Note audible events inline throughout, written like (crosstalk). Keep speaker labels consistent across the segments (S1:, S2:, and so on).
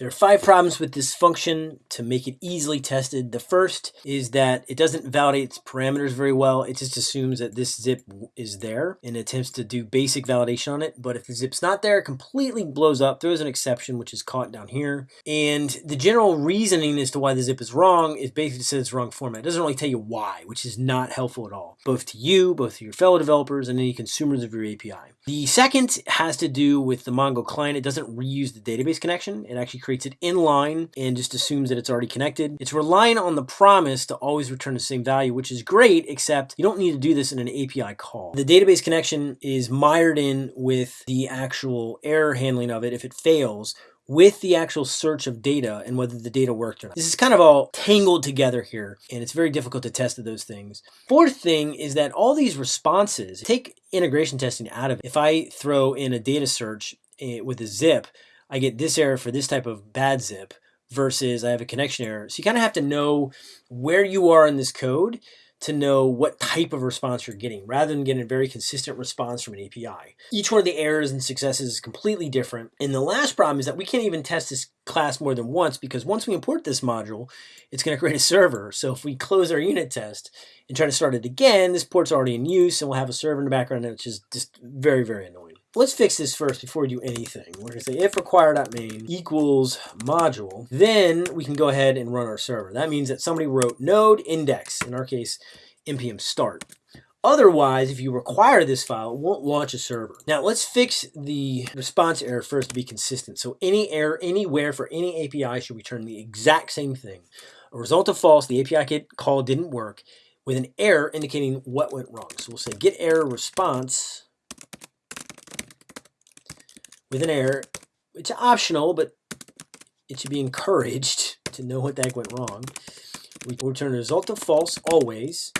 S1: There are five problems with this function to make it easily tested. The first is that it doesn't validate its parameters very well. It just assumes that this zip is there and attempts to do basic validation on it. But if the zip's not there, it completely blows up. There is an exception, which is caught down here. And the general reasoning as to why the zip is wrong is basically says it's wrong format. It doesn't really tell you why, which is not helpful at all, both to you, both to your fellow developers, and any consumers of your API. The second has to do with the Mongo client. It doesn't reuse the database connection. It actually creates it inline and just assumes that it's already connected. It's relying on the promise to always return the same value, which is great, except you don't need to do this in an API call. The database connection is mired in with the actual error handling of it if it fails, with the actual search of data and whether the data worked or not. This is kind of all tangled together here, and it's very difficult to test those things. Fourth thing is that all these responses, take integration testing out of it. If I throw in a data search eh, with a zip, I get this error for this type of bad zip versus I have a connection error. So you kind of have to know where you are in this code to know what type of response you're getting rather than getting a very consistent response from an API. Each one of the errors and successes is completely different. And the last problem is that we can't even test this class more than once because once we import this module, it's going to create a server. So if we close our unit test and try to start it again, this port's already in use and we'll have a server in the background, which is just very, very annoying. Let's fix this first before we do anything. We're going to say if require.main equals module, then we can go ahead and run our server. That means that somebody wrote node index, in our case, npm start. Otherwise, if you require this file, it won't launch a server. Now let's fix the response error first to be consistent. So any error anywhere for any API should return the exact same thing. A result of false, the API call didn't work, with an error indicating what went wrong. So we'll say get error response with an error. It's optional, but it should be encouraged (laughs) to know what the heck went wrong. We return a result of false always,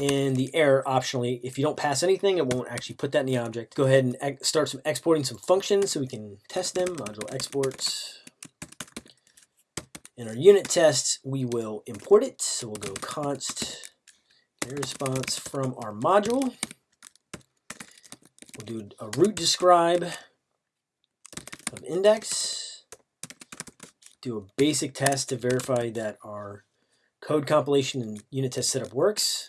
S1: and the error optionally. If you don't pass anything, it won't actually put that in the object. Go ahead and start some exporting some functions so we can test them. Module exports. In our unit test, we will import it. So we'll go const response from our module. We'll do a root describe of index, do a basic test to verify that our code compilation and unit test setup works.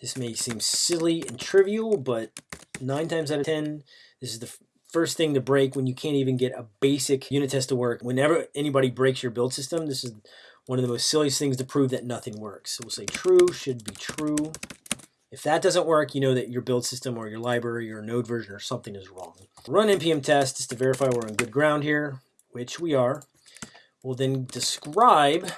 S1: This may seem silly and trivial, but nine times out of 10, this is the first thing to break when you can't even get a basic unit test to work. Whenever anybody breaks your build system, this is one of the most silliest things to prove that nothing works. So we'll say true should be true. If that doesn't work, you know that your build system or your library or node version or something is wrong. Run npm test just to verify we're on good ground here, which we are. We'll then describe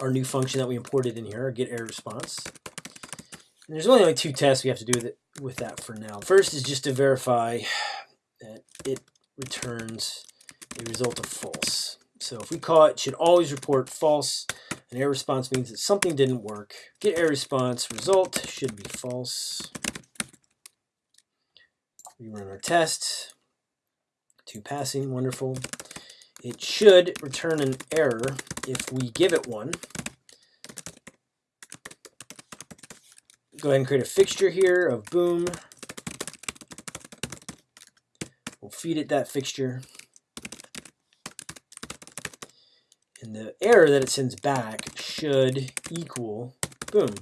S1: our new function that we imported in here, our get error response. And there's only like two tests we have to do with, it, with that for now. First is just to verify that it returns a result of false. So if we call it, should always report false an error response means that something didn't work. Get error response result should be false. We run our test. To passing, wonderful. It should return an error if we give it one. Go ahead and create a fixture here of boom. We'll feed it that fixture. And the error that it sends back should equal boom.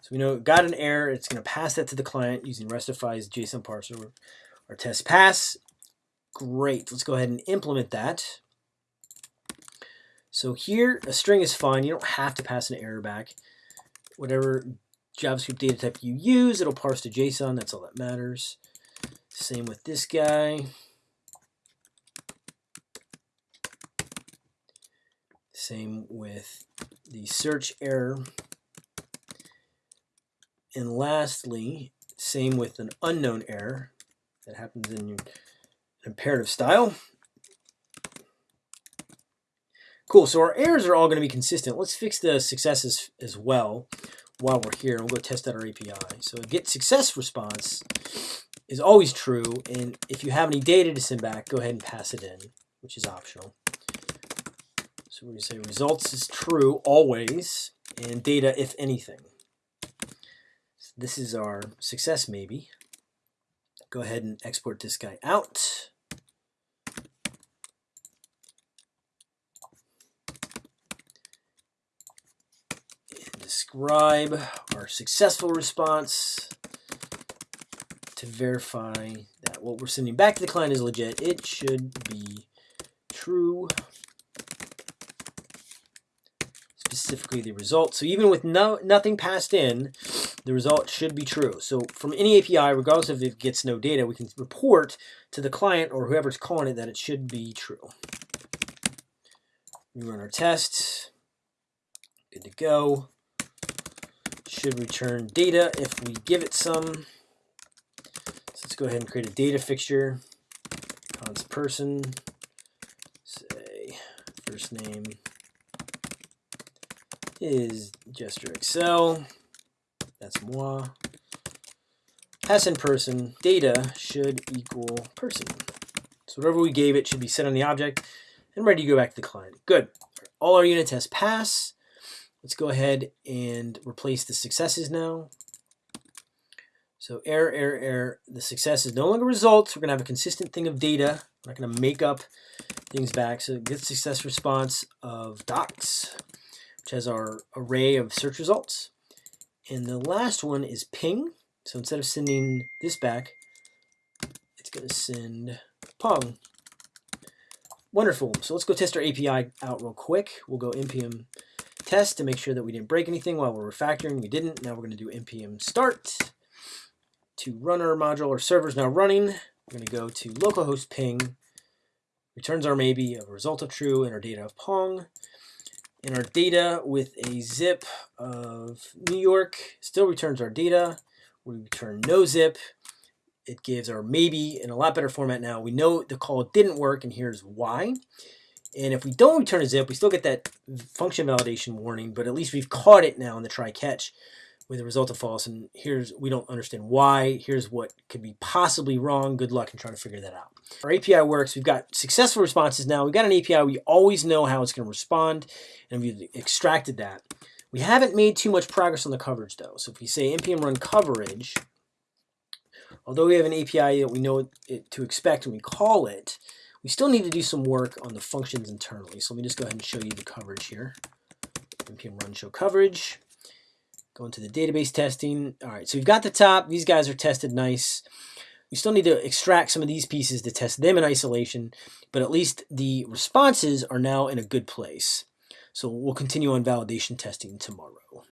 S1: So we know it got an error. It's going to pass that to the client using Restify's JSON parser. Our test pass. Great. Let's go ahead and implement that. So here, a string is fine. You don't have to pass an error back. Whatever JavaScript data type you use, it'll parse to JSON. That's all that matters. Same with this guy. Same with the search error. And lastly, same with an unknown error that happens in imperative style. Cool, so our errors are all going to be consistent. Let's fix the successes as well while we're here. We'll go test out our API. So get success response is always true, and if you have any data to send back, go ahead and pass it in, which is optional. So we say results is true always, and data if anything. So this is our success maybe. go ahead and export this guy out. Describe our successful response to verify that what we're sending back to the client is legit. It should be true. Specifically the result. So even with no nothing passed in, the result should be true. So from any API, regardless of if it gets no data, we can report to the client or whoever's calling it that it should be true. We run our tests. Good to go. Should return data if we give it some. So let's go ahead and create a data fixture. Const person. Say first name is Gesture Excel. That's moi. Pass in person, data should equal person. So whatever we gave it should be set on the object and ready to go back to the client. Good. All our unit tests pass. Let's go ahead and replace the successes now. So error, error, error. The success is no longer results. We're going to have a consistent thing of data. We're not going to make up things back. So get success response of docs, which has our array of search results. And the last one is ping. So instead of sending this back, it's going to send pong. Wonderful. So let's go test our API out real quick. We'll go npm test to make sure that we didn't break anything while we're refactoring. We didn't. Now we're going to do npm start to run our module. Our server's now running. We're going to go to localhost ping, returns our maybe a result of true and our data of pong in our data with a zip of New York, still returns our data. We return no zip. It gives our maybe in a lot better format now. We know the call didn't work, and here's why. And if we don't return a zip, we still get that function validation warning, but at least we've caught it now in the try catch with a result of false. And here's, we don't understand why. Here's what could be possibly wrong. Good luck in trying to figure that out. Our API works. We've got successful responses now. We've got an API. We always know how it's going to respond, and we've extracted that. We haven't made too much progress on the coverage, though. So if we say npm run coverage, although we have an API that we know it to expect when we call it, we still need to do some work on the functions internally. So let me just go ahead and show you the coverage here. npm run show coverage. Go into the database testing. All right, so we've got the top. These guys are tested nice. We still need to extract some of these pieces to test them in isolation, but at least the responses are now in a good place. So we'll continue on validation testing tomorrow.